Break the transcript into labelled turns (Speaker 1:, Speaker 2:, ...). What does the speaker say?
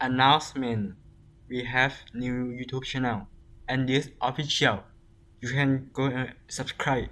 Speaker 1: announcement. We have new youtube channel and this official. You can go and subscribe.